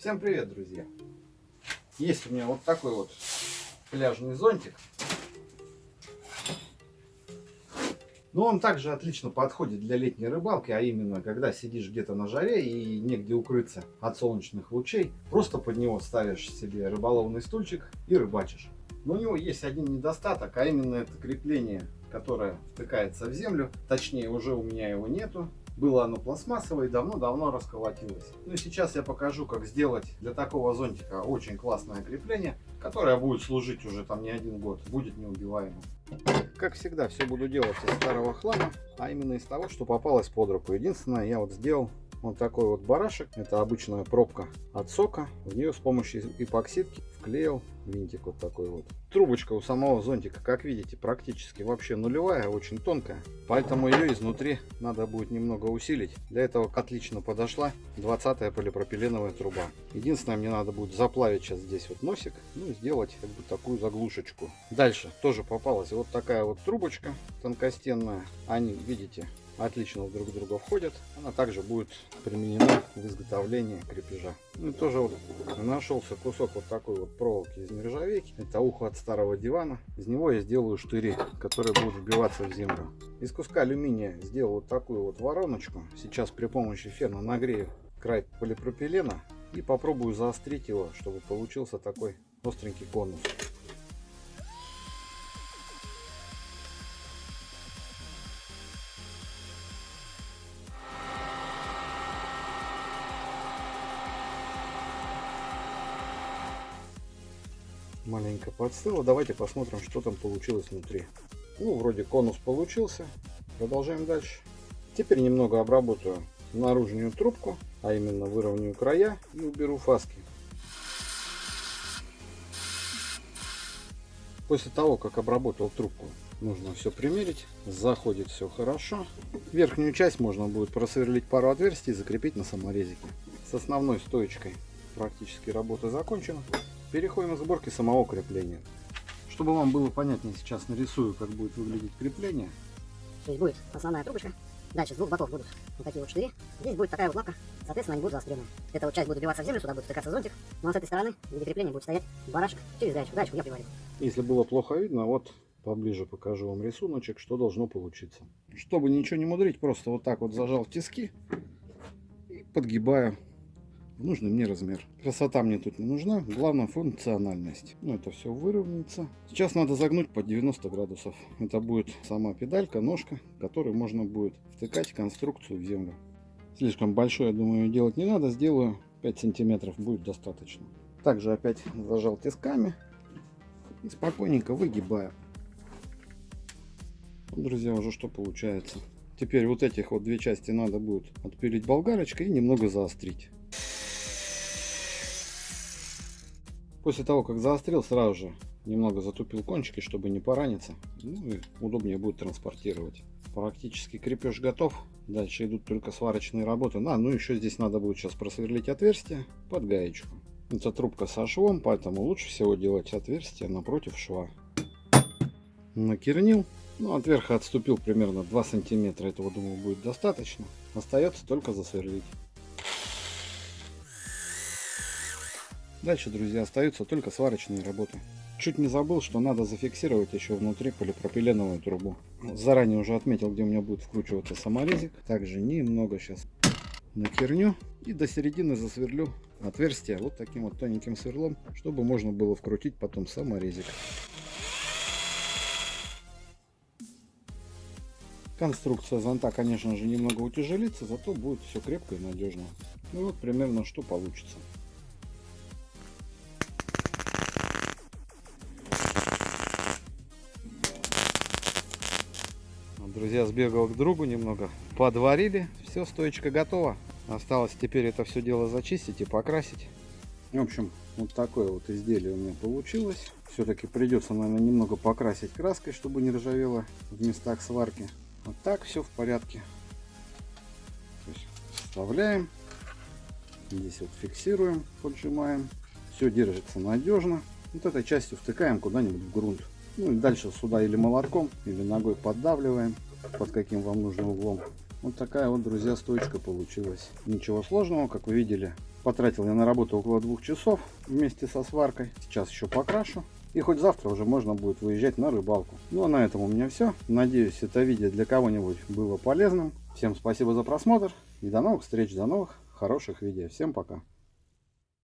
Всем привет, друзья! Есть у меня вот такой вот пляжный зонтик. Но он также отлично подходит для летней рыбалки, а именно, когда сидишь где-то на жаре и негде укрыться от солнечных лучей, просто под него ставишь себе рыболовный стульчик и рыбачишь. Но у него есть один недостаток, а именно это крепление, которое втыкается в землю. Точнее, уже у меня его нету. Было оно пластмассовое и давно-давно расколотилось. Ну и сейчас я покажу, как сделать для такого зонтика очень классное крепление, которое будет служить уже там не один год, будет неубиваемым. Как всегда, все буду делать из старого хлама, а именно из того, что попалось под руку. Единственное, я вот сделал вот такой вот барашек. Это обычная пробка от сока. В нее с помощью эпоксидки вклеил винтик вот такой вот. Трубочка у самого зонтика, как видите, практически вообще нулевая, очень тонкая. Поэтому ее изнутри надо будет немного усилить. Для этого отлично подошла 20 полипропиленовая труба. Единственное, мне надо будет заплавить сейчас здесь вот носик, ну и сделать как бы такую заглушечку. Дальше тоже попалась вот такая вот трубочка тонкостенная. Они, видите, отлично друг друга входят. Она также будет применена в изготовлении крепежа. Ну тоже вот нашелся кусок вот такой вот проволоки из нержавейки. Это ухо от старого дивана. Из него я сделаю штыри, которые будут вбиваться в землю. Из куска алюминия сделал вот такую вот вороночку. Сейчас при помощи фена нагрею край полипропилена и попробую заострить его, чтобы получился такой остренький конус. Маленько подстыло. Давайте посмотрим, что там получилось внутри. Ну, вроде конус получился. Продолжаем дальше. Теперь немного обработаю наружную трубку, а именно выровняю края и уберу фаски. После того, как обработал трубку, нужно все примерить. Заходит все хорошо. Верхнюю часть можно будет просверлить пару отверстий и закрепить на саморезике. С основной стоечкой практически работа закончена. Переходим к сборке самого крепления. Чтобы вам было понятнее, сейчас нарисую, как будет выглядеть крепление. То есть будет основная трубочка, дальше с двух боков будут вот такие вот штыри, здесь будет такая вот лапка, соответственно они будут заострены. Эта вот часть будет вбиваться в землю, сюда будет втыкаться зонтик, ну а с этой стороны в виде крепления будет стоять барашек через гаечку. Гаечку я приварил. Если было плохо видно, вот поближе покажу вам рисуночек, что должно получиться. Чтобы ничего не мудрить, просто вот так вот зажал тиски и подгибаю в нужный мне размер. Красота мне тут не нужна, главное функциональность. Ну, это все выровняется. Сейчас надо загнуть под 90 градусов. Это будет сама педалька, ножка, которой можно будет втыкать конструкцию в землю. Слишком большой, я думаю, делать не надо. Сделаю 5 сантиметров, будет достаточно. Также опять зажал тисками и спокойненько выгибаю. Друзья, уже что получается. Теперь вот этих вот две части надо будет отпилить болгарочкой и немного заострить. После того, как заострил, сразу же немного затупил кончики, чтобы не пораниться. Ну и удобнее будет транспортировать. Практически крепеж готов. Дальше идут только сварочные работы. А, ну еще здесь надо будет сейчас просверлить отверстие под гаечку. Это трубка со швом, поэтому лучше всего делать отверстие напротив шва. Накернил. Ну, от верха отступил примерно 2 сантиметра. Этого, думаю, будет достаточно. Остается только засверлить. Дальше, друзья, остаются только сварочные работы. Чуть не забыл, что надо зафиксировать еще внутри полипропиленовую трубу. Заранее уже отметил, где у меня будет вкручиваться саморезик. Также немного сейчас накерню и до середины засверлю отверстие вот таким вот тоненьким сверлом, чтобы можно было вкрутить потом саморезик. Конструкция зонта, конечно же, немного утяжелится, зато будет все крепко и надежно. Ну вот примерно что получится. Друзья, сбегал к другу немного, подварили, все, стоечка готова. Осталось теперь это все дело зачистить и покрасить. В общем, вот такое вот изделие у меня получилось. Все-таки придется, наверное, немного покрасить краской, чтобы не ржавело в местах сварки. Вот так все в порядке. То есть вставляем. Здесь вот фиксируем, поджимаем. Все держится надежно. Вот этой частью втыкаем куда-нибудь в грунт. Ну и дальше сюда или молотком, или ногой поддавливаем под каким вам нужным углом. Вот такая вот, друзья, стоечка получилась. Ничего сложного, как вы видели, Потратил я на работу около двух часов вместе со сваркой. Сейчас еще покрашу. И хоть завтра уже можно будет выезжать на рыбалку. Ну а на этом у меня все. Надеюсь, это видео для кого-нибудь было полезным. Всем спасибо за просмотр. И до новых встреч, до новых хороших видео. Всем пока.